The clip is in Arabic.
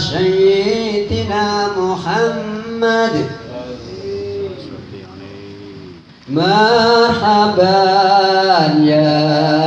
سيدنا محمد. مرحبا يا